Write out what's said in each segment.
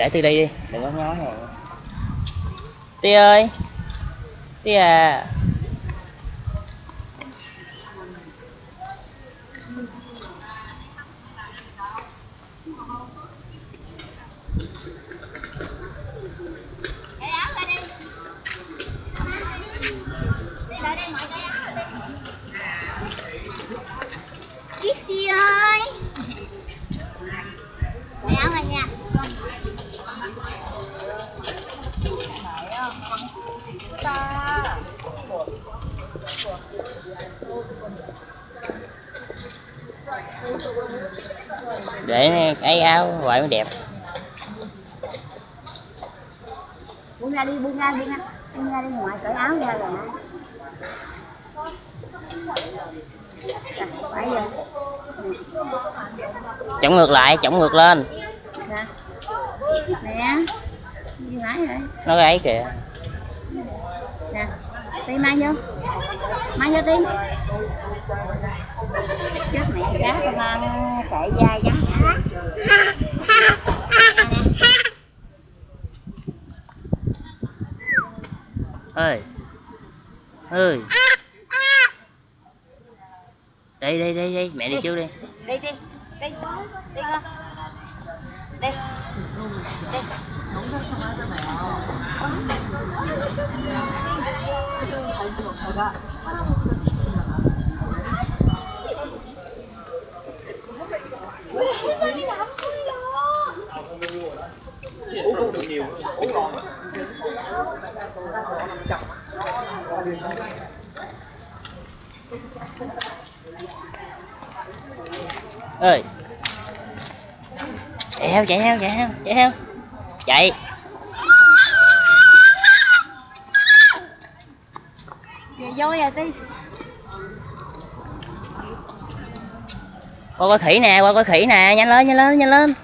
để từ đây đi, đừng có nói này tia ơi tia à Cái áo ra đi đây mọi cái áo ra đây. Kitty ơi. Cái áo này nha để cái áo vậy mới đẹp Buông ra đi, buông ra, buông ra. Buông ra đi ngoài cởi áo ra rồi. Giờ. chống ngược lại chống ngược lên Nè. Nè. Đi mãi rồi. nó cái ấy kìa Nè. Tim mang vô. Mang vô tim. Chết mẹ cá tao mang sợi dai trắng nhã. ơi ơi đây đây đây đây mẹ đi trước đi Đi đi. Đi. Đi con. Đi. Đi. Ơi chạy theo chạy theo chạy theo chạy theo. Chạy. Về vô rồi đi. qua coi khỉ nè qua coi khỉ nè nhanh lên nhanh lên nhanh lên.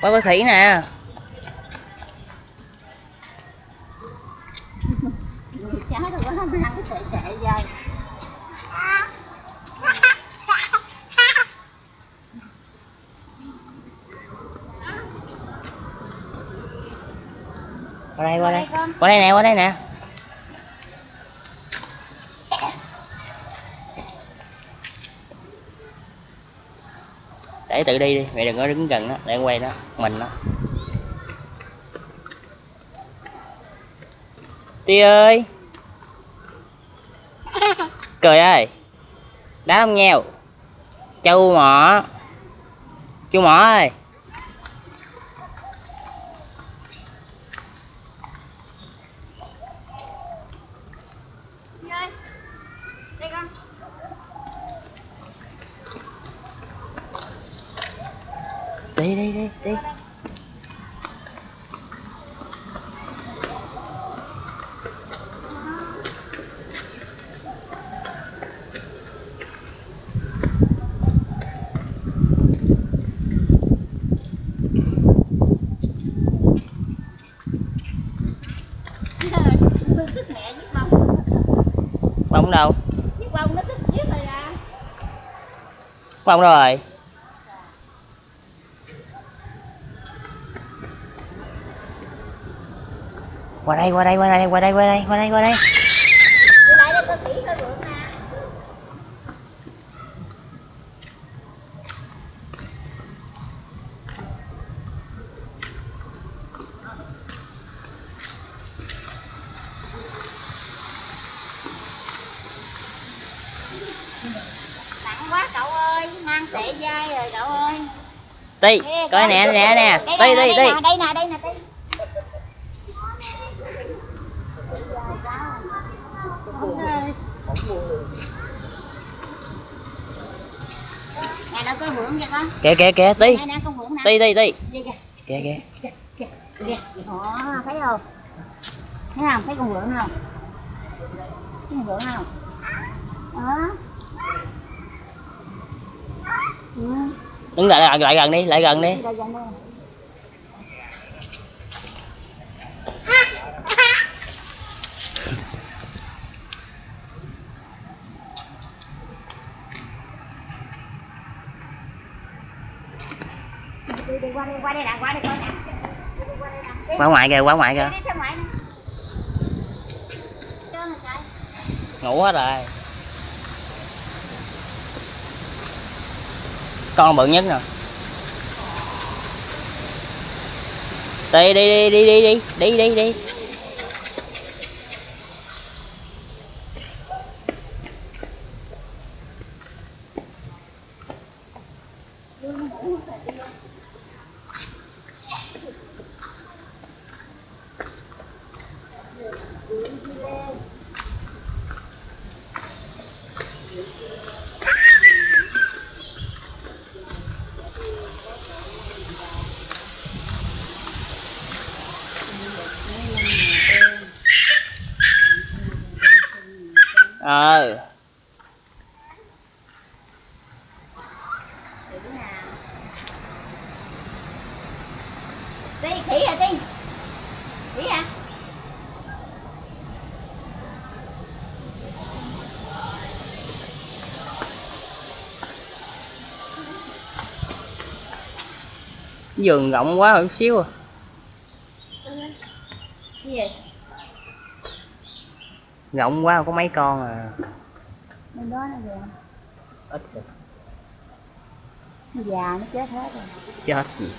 Qua coi khỉ nè. Chá đâu có ăn cái sợi sợi dai. Qua đây qua đây. qua đây nè qua đây nè. Để tự đi đi mẹ đừng có đứng gần đó để quay đó mình đó tia ơi. Cười ơi. Đá không nheo. Châu mỏ. Chú mỏ ơi Đi ơi. Đi con. Đi đi đi đi Nó sức mẹ với bông. đâu bông nó sức giết rồi à. bông đâu rồi qua đây qua đây qua đây qua đây qua đây qua đây qua đây Đi lại đây coi nè. Nặng quá cậu ơi, mang sợi dai rồi cậu ơi. ti Nè, coi nè nè nè Đây nè, ti đây nè, đây nè, đây nè, Nè nó có vượng cho con. kìa kìa kìa ti. Nè nè con vượng nè. ti ti ti. Đi kìa. kìa kìa. Kìa kìa. Đó thấy không? Thấy không? Thấy con vượn không? Thấy con vượn không? Đó. Ừ. đứng lại lại, lại gần đi. Lại gần đi qua ngoài kìa qua ngoài kìa ngủ hết rồi con bự nhất nè đi đi đi đi đi đi đi đi ờ. Đi khỉ à đi. Khỉ à giường rộng quá một xíu à cái gì rộng quá có mấy con à. Bên đó nó về ít rồi. Già nó chết hết rồi. Chết gì